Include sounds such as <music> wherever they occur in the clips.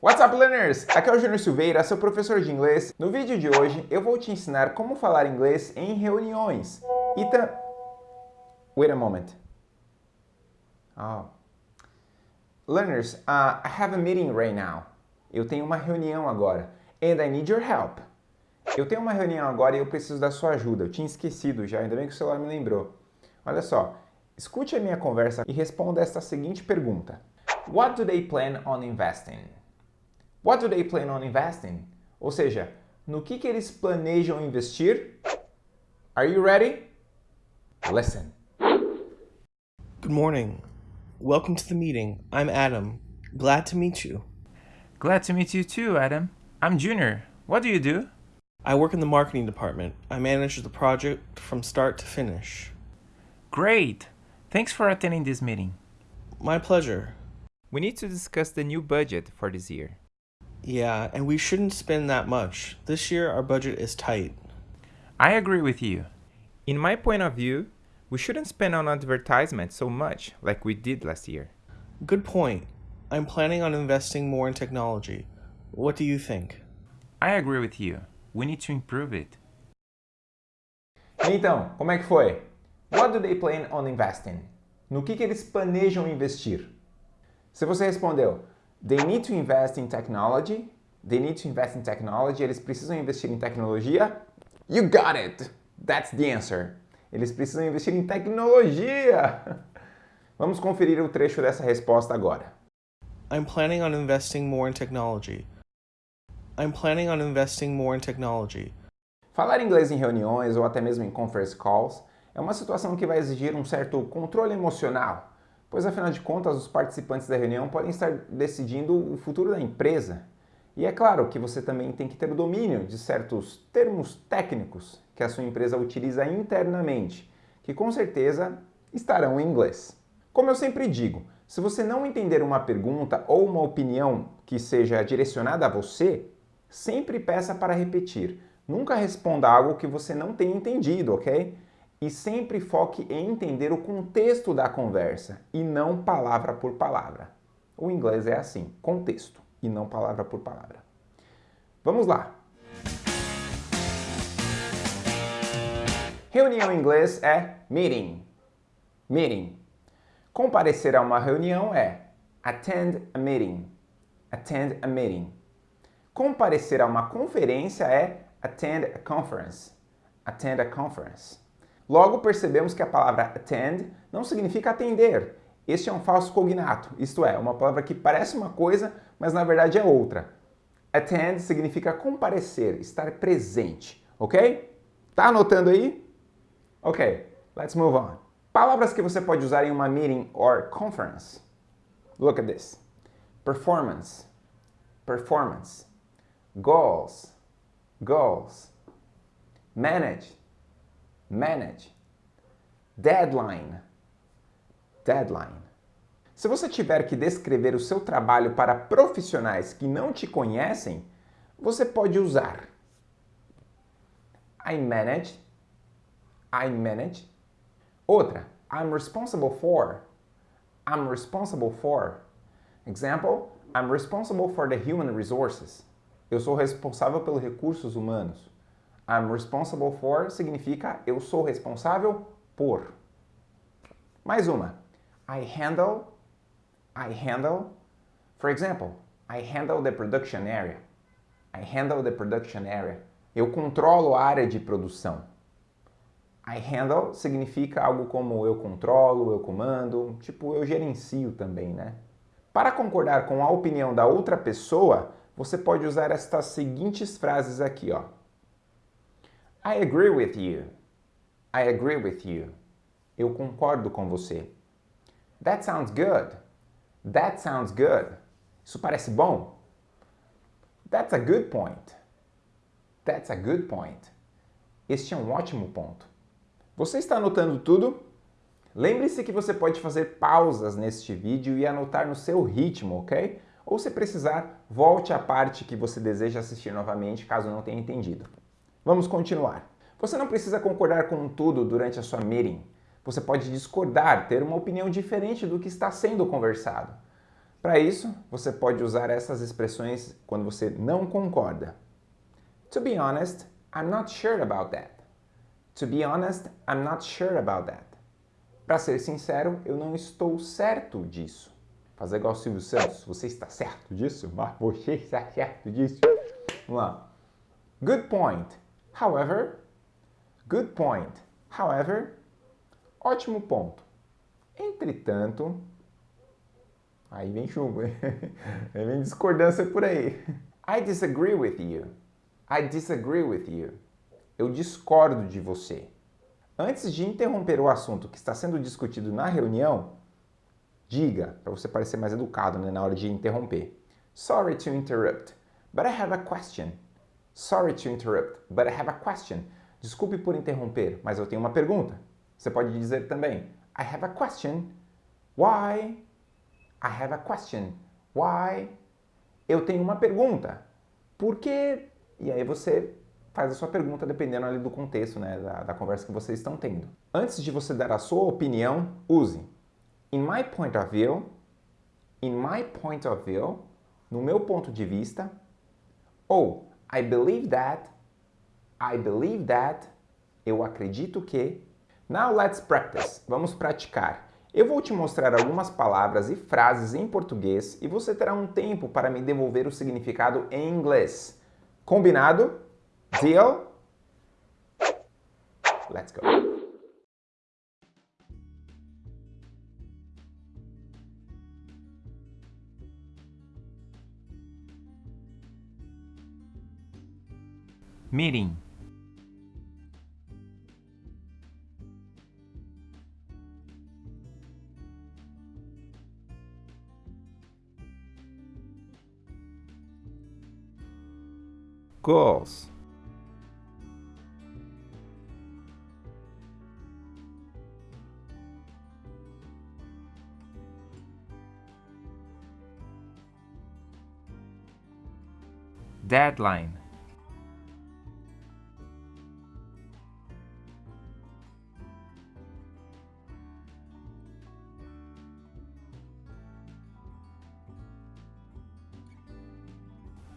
What's up, learners? Aqui é o Júnior Silveira, seu professor de inglês. No vídeo de hoje, eu vou te ensinar como falar inglês em reuniões. Tam... Wait a moment. Oh. Learners, uh, I have a meeting right now. Eu tenho uma reunião agora. And I need your help. Eu tenho uma reunião agora e eu preciso da sua ajuda. Eu tinha esquecido já, ainda bem que o celular me lembrou. Olha só, escute a minha conversa e responda esta seguinte pergunta. What do they plan on investing? What do they plan on investing? Ou seja, no que, que eles planejam investir? Are you ready? Listen. Good morning. Welcome to the meeting. I'm Adam. Glad to meet you. Glad to meet you too, Adam. I'm Junior. What do you do? I work in the marketing department. I manage the project from start to finish. Great! Thanks for attending this meeting. My pleasure. We need to discuss the new budget for this year. Yeah, and we shouldn't spend that much. This year our budget is tight. I agree with you. In my point of view, we shouldn't spend on advertisements so much like we did last year. Good point. I'm planning on investing more in technology. What do you think? I agree with you. We need to improve it. Então, como é que foi? What do they plan on investing? No que, que eles planejam investir? Se você respondeu, they need to invest in technology, they need to invest in technology, eles precisam investir em tecnologia, you got it! That's the answer. Eles precisam investir em tecnologia! <laughs> Vamos conferir o trecho dessa resposta agora. I'm planning on investing more in technology. I'm planning on investing more in technology. Falar inglês em reuniões ou até mesmo em conference calls é uma situação que vai exigir um certo controle emocional, pois afinal de contas os participantes da reunião podem estar decidindo o futuro da empresa. E é claro que você também tem que ter o domínio de certos termos técnicos que a sua empresa utiliza internamente, que com certeza estarão em inglês. Como eu sempre digo, se você não entender uma pergunta ou uma opinião que seja direcionada a você, sempre peça para repetir. Nunca responda algo que você não tenha entendido, ok? E sempre foque em entender o contexto da conversa e não palavra por palavra. O inglês é assim, contexto e não palavra por palavra. Vamos lá! Reunião em inglês é meeting. Meeting. Comparecer a uma reunião é attend a meeting. Attend a meeting. Comparecer a uma conferência é attend a conference. Attend a conference. Logo percebemos que a palavra attend não significa atender. Este é um falso cognato, isto é, uma palavra que parece uma coisa, mas na verdade é outra. Attend significa comparecer, estar presente, ok? Tá anotando aí? Ok, let's move on. Palavras que você pode usar em uma meeting or conference. Look at this. Performance, performance. Goals, goals. Manage, manage. Deadline, deadline. Se você tiver que descrever o seu trabalho para profissionais que não te conhecem, você pode usar I manage, I manage. Outra, I'm responsible for, I'm responsible for. Example, I'm responsible for the human resources. Eu sou responsável pelos recursos humanos. I'm responsible for significa eu sou responsável por. Mais uma. I handle, I handle. For example, I handle the production area. I handle the production area. Eu controlo a área de produção. I handle significa algo como eu controlo, eu comando, tipo eu gerencio também, né? Para concordar com a opinião da outra pessoa, você pode usar estas seguintes frases aqui, ó. I agree with you. I agree with you. Eu concordo com você. That sounds good. That sounds good. Isso parece bom. That's a good point. That's a good point. Este é um ótimo ponto. Você está anotando tudo? Lembre-se que você pode fazer pausas neste vídeo e anotar no seu ritmo, ok? Ou se precisar, volte à parte que você deseja assistir novamente, caso não tenha entendido. Vamos continuar. Você não precisa concordar com tudo durante a sua meeting. Você pode discordar, ter uma opinião diferente do que está sendo conversado. Para isso, você pode usar essas expressões quando você não concorda. To be honest, I'm not sure about that. To be honest, I'm not sure about that. Para ser sincero, eu não estou certo disso. Fazer igual o Silvio Santos. Você está certo disso? Mas <laughs> você está certo disso? Vamos lá. Good point. However. Good point. However. Ótimo ponto. Entretanto. Aí vem chumbo? <laughs> Aí vem discordância por aí. I disagree with you. I disagree with you. Eu discordo de você. Antes de interromper o assunto que está sendo discutido na reunião, diga, para você parecer mais educado né, na hora de interromper. Sorry to interrupt, but I have a question. Sorry to interrupt, but I have a question. Desculpe por interromper, mas eu tenho uma pergunta. Você pode dizer também, I have a question. Why? I have a question. Why? Eu tenho uma pergunta. Por quê? E aí você faz a sua pergunta dependendo ali do contexto, né, da, da conversa que vocês estão tendo. Antes de você dar a sua opinião, use In my point of view, in my point of view, no meu ponto de vista, ou I believe that, I believe that, eu acredito que. Now let's practice. Vamos praticar. Eu vou te mostrar algumas palavras e frases em português e você terá um tempo para me devolver o significado em inglês. Combinado? Deal? Let's go. Meeting goals. Deadline.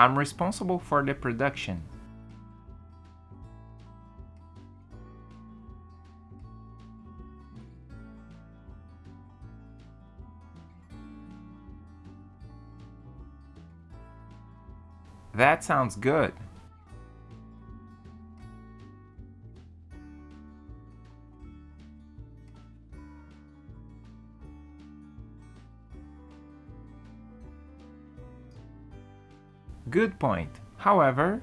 I'm responsible for the production. That sounds good. Good point. However,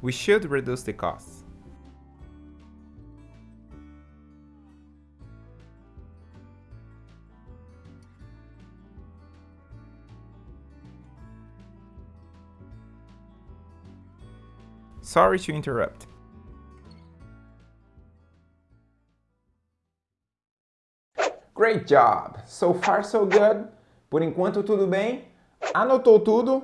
we should reduce the costs. Sorry to interrupt. Great job! So far so good. Por enquanto tudo bem. Anotou tudo?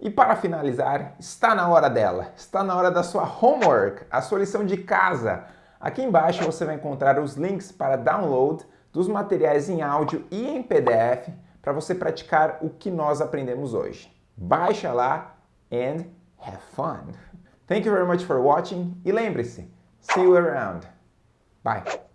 E para finalizar, está na hora dela. Está na hora da sua homework, a sua lição de casa. Aqui embaixo você vai encontrar os links para download dos materiais em áudio e em PDF para você praticar o que nós aprendemos hoje. Baixa lá and have fun! Thank you very much for watching e lembre-se, see you around. Bye!